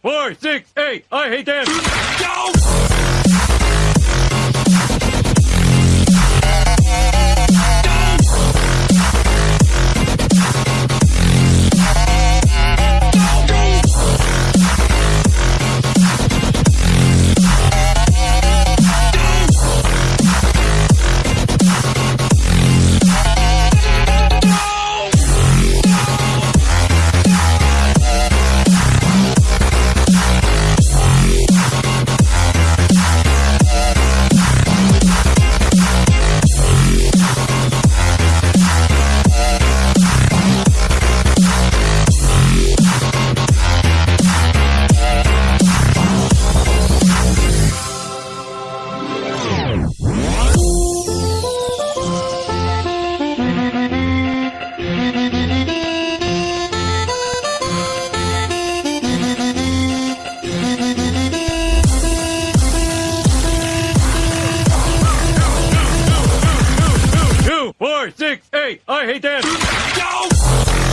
Four, six, eight. I hate them. Go! four, six, eight. I hate that. No!